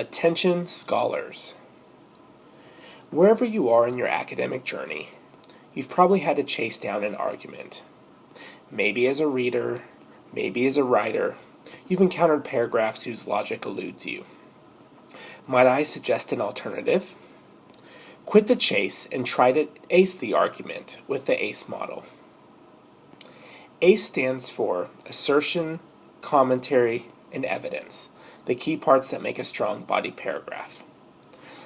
Attention scholars. Wherever you are in your academic journey, you've probably had to chase down an argument. Maybe as a reader, maybe as a writer, you've encountered paragraphs whose logic eludes you. Might I suggest an alternative? Quit the chase and try to ace the argument with the ACE model. ACE stands for assertion, commentary, and evidence the key parts that make a strong body paragraph.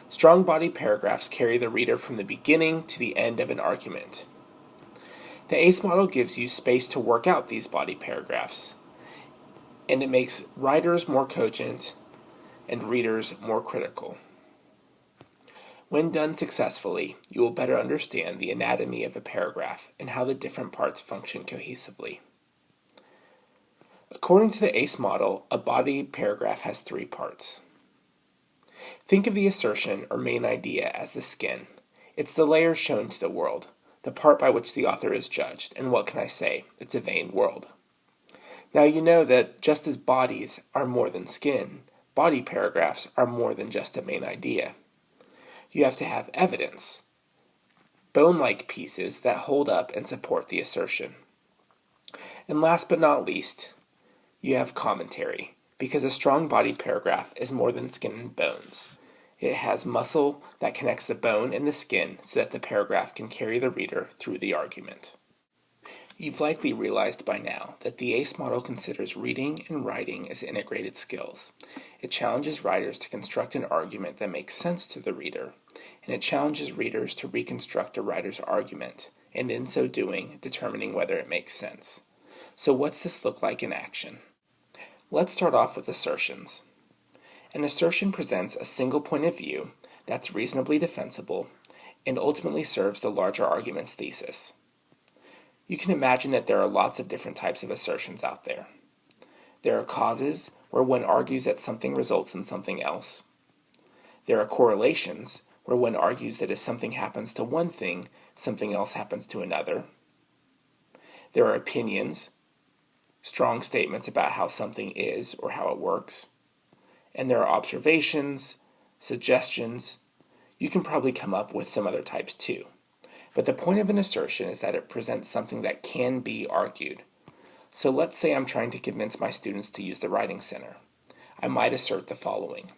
Strong body paragraphs carry the reader from the beginning to the end of an argument. The ACE model gives you space to work out these body paragraphs, and it makes writers more cogent and readers more critical. When done successfully, you will better understand the anatomy of a paragraph and how the different parts function cohesively. According to the ACE model, a body paragraph has three parts. Think of the assertion or main idea as the skin. It's the layer shown to the world, the part by which the author is judged, and what can I say? It's a vain world. Now you know that just as bodies are more than skin, body paragraphs are more than just a main idea. You have to have evidence, bone-like pieces that hold up and support the assertion. And last but not least, you have commentary, because a strong body paragraph is more than skin and bones. It has muscle that connects the bone and the skin so that the paragraph can carry the reader through the argument. You've likely realized by now that the ACE model considers reading and writing as integrated skills. It challenges writers to construct an argument that makes sense to the reader, and it challenges readers to reconstruct a writer's argument, and in so doing, determining whether it makes sense. So what's this look like in action? Let's start off with assertions. An assertion presents a single point of view that's reasonably defensible and ultimately serves the larger argument's thesis. You can imagine that there are lots of different types of assertions out there. There are causes, where one argues that something results in something else. There are correlations, where one argues that if something happens to one thing, something else happens to another. There are opinions, strong statements about how something is or how it works. And there are observations, suggestions. You can probably come up with some other types too. But the point of an assertion is that it presents something that can be argued. So let's say I'm trying to convince my students to use the Writing Center. I might assert the following.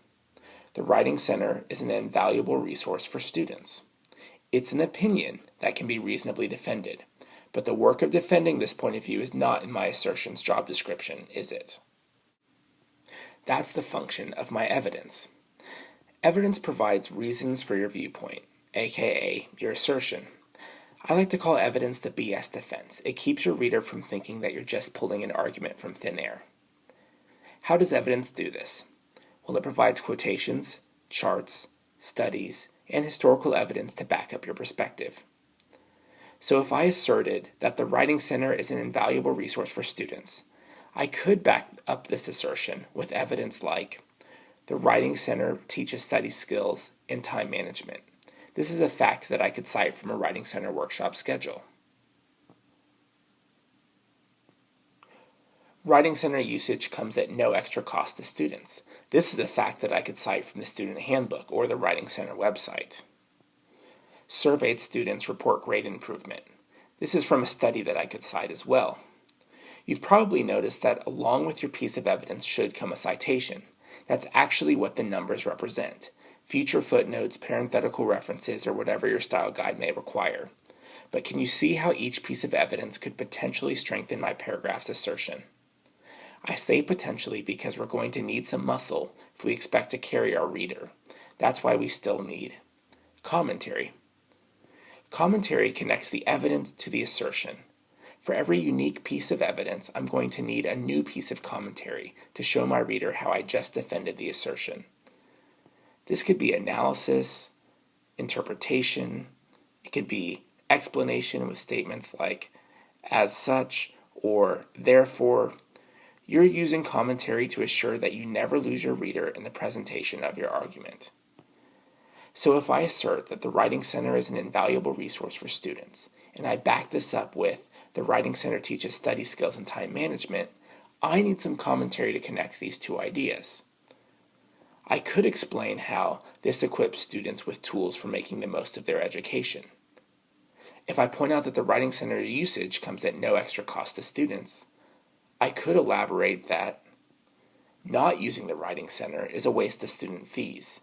The Writing Center is an invaluable resource for students. It's an opinion that can be reasonably defended. But the work of defending this point of view is not in my assertion's job description, is it? That's the function of my evidence. Evidence provides reasons for your viewpoint, aka your assertion. I like to call evidence the BS defense. It keeps your reader from thinking that you're just pulling an argument from thin air. How does evidence do this? Well, it provides quotations, charts, studies, and historical evidence to back up your perspective. So if I asserted that the Writing Center is an invaluable resource for students, I could back up this assertion with evidence like the Writing Center teaches study skills and time management. This is a fact that I could cite from a Writing Center workshop schedule. Writing Center usage comes at no extra cost to students. This is a fact that I could cite from the Student Handbook or the Writing Center website. Surveyed students report grade improvement. This is from a study that I could cite as well. You've probably noticed that along with your piece of evidence should come a citation. That's actually what the numbers represent. Future footnotes, parenthetical references, or whatever your style guide may require. But can you see how each piece of evidence could potentially strengthen my paragraph's assertion? I say potentially because we're going to need some muscle if we expect to carry our reader. That's why we still need commentary. Commentary connects the evidence to the assertion. For every unique piece of evidence, I'm going to need a new piece of commentary to show my reader how I just defended the assertion. This could be analysis, interpretation, it could be explanation with statements like as such or therefore. You're using commentary to assure that you never lose your reader in the presentation of your argument. So if I assert that the Writing Center is an invaluable resource for students, and I back this up with the Writing Center teaches study skills and time management, I need some commentary to connect these two ideas. I could explain how this equips students with tools for making the most of their education. If I point out that the Writing Center usage comes at no extra cost to students, I could elaborate that not using the Writing Center is a waste of student fees.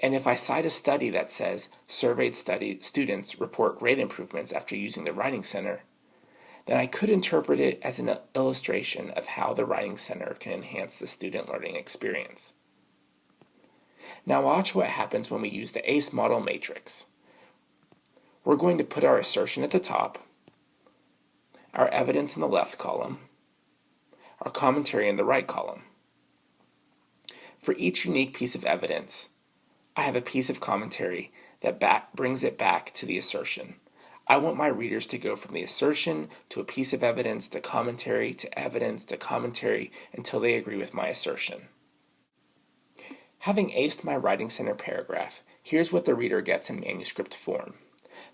And if I cite a study that says surveyed study students report grade improvements after using the Writing Center, then I could interpret it as an illustration of how the Writing Center can enhance the student learning experience. Now watch what happens when we use the ACE model matrix. We're going to put our assertion at the top, our evidence in the left column, our commentary in the right column. For each unique piece of evidence, I have a piece of commentary that back, brings it back to the assertion. I want my readers to go from the assertion to a piece of evidence to commentary to evidence to commentary until they agree with my assertion. Having aced my Writing Center paragraph, here's what the reader gets in manuscript form.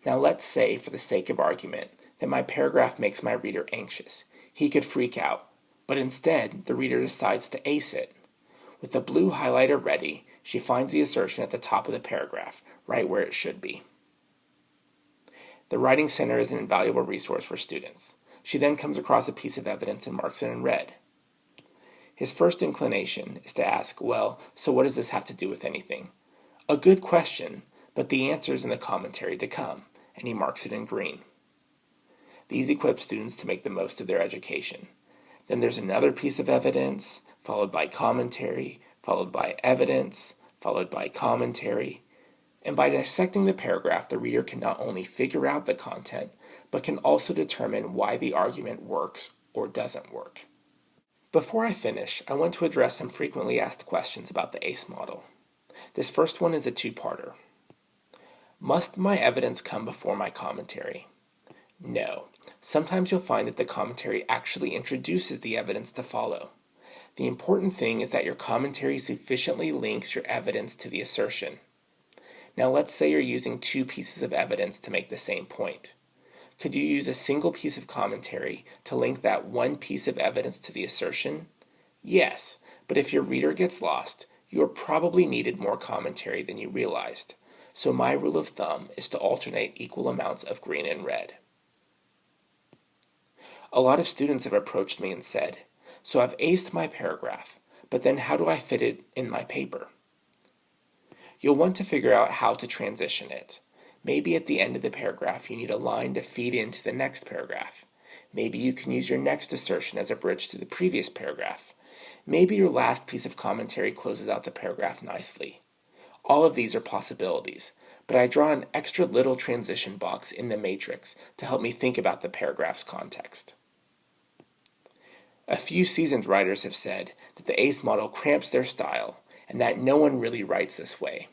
Now let's say, for the sake of argument, that my paragraph makes my reader anxious. He could freak out, but instead the reader decides to ace it. With the blue highlighter ready, she finds the assertion at the top of the paragraph, right where it should be. The Writing Center is an invaluable resource for students. She then comes across a piece of evidence and marks it in red. His first inclination is to ask, well, so what does this have to do with anything? A good question, but the answer is in the commentary to come, and he marks it in green. These equip students to make the most of their education. Then there's another piece of evidence, followed by commentary, followed by evidence, followed by commentary. And by dissecting the paragraph, the reader can not only figure out the content, but can also determine why the argument works or doesn't work. Before I finish, I want to address some frequently asked questions about the ACE model. This first one is a two-parter. Must my evidence come before my commentary? No. Sometimes you'll find that the commentary actually introduces the evidence to follow. The important thing is that your commentary sufficiently links your evidence to the assertion. Now let's say you're using two pieces of evidence to make the same point. Could you use a single piece of commentary to link that one piece of evidence to the assertion? Yes, but if your reader gets lost, you are probably needed more commentary than you realized. So my rule of thumb is to alternate equal amounts of green and red. A lot of students have approached me and said, so I've aced my paragraph, but then how do I fit it in my paper? You'll want to figure out how to transition it. Maybe at the end of the paragraph you need a line to feed into the next paragraph. Maybe you can use your next assertion as a bridge to the previous paragraph. Maybe your last piece of commentary closes out the paragraph nicely. All of these are possibilities, but I draw an extra little transition box in the matrix to help me think about the paragraph's context. A few seasoned writers have said that the ACE model cramps their style and that no one really writes this way.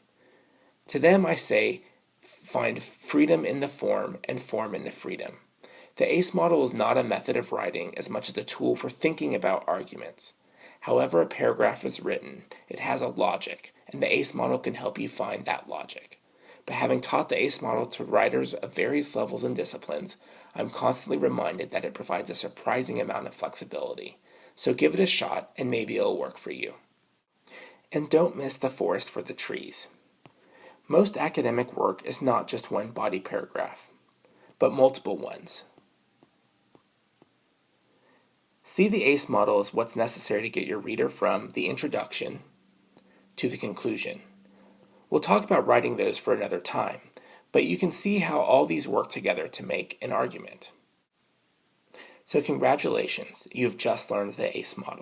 To them, I say, find freedom in the form and form in the freedom. The ACE model is not a method of writing as much as a tool for thinking about arguments. However a paragraph is written, it has a logic, and the ACE model can help you find that logic. But having taught the ACE model to writers of various levels and disciplines, I'm constantly reminded that it provides a surprising amount of flexibility. So give it a shot and maybe it'll work for you. And don't miss the forest for the trees. Most academic work is not just one body paragraph, but multiple ones. See the ACE model as what's necessary to get your reader from the introduction to the conclusion. We'll talk about writing those for another time, but you can see how all these work together to make an argument. So congratulations, you've just learned the ACE model.